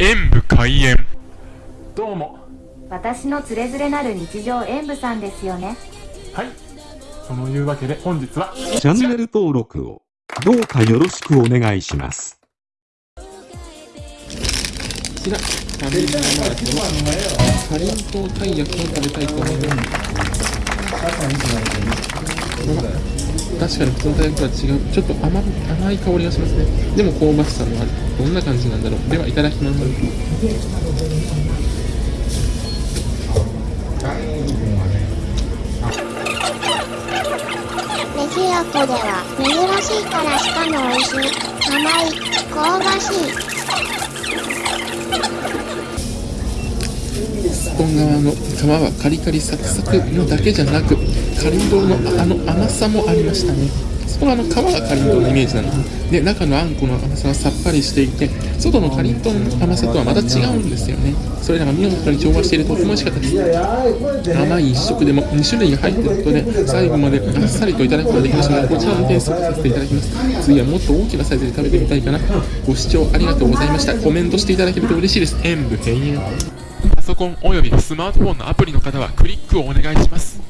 演武開演。どうも。私のつれづれなる日常演舞さんですよね。はい。そのいうわけで本日はチャンネル登録をどうかよろしくお願いします。こちら、ファミリーマートのかりんとうたい焼きを食べたいと思います。確かに普通のたい焼きとは違う、ちょっと甘甘い香りがしますね。でも香ばしさもある。どんな感じなんだろう。では、いただきます。メジロコでは珍しいからしかも美味しい甘い香ばしいスポン側の皮はカリカリサクサクのだけじゃなく、かりんとうのあの甘さもありましたね。そこはあの皮がかりんとうのイメージなの。で中のあんこの甘さはさっぱりしていて外のかりんとうの甘さとはまた違うんですよね。それらが見事に調和しているとても美味しかったです甘い一食でも2種類が入っていることで最後まであっさりといただくことができましたのでこちらも点数とさせていただきます。次はもっと大きなサイズで食べてみたいかな。ご視聴ありがとうございました。コメントしていただけると嬉しいです。演武閉園パソコンおよびスマートフォンのアプリの方はクリックをお願いします。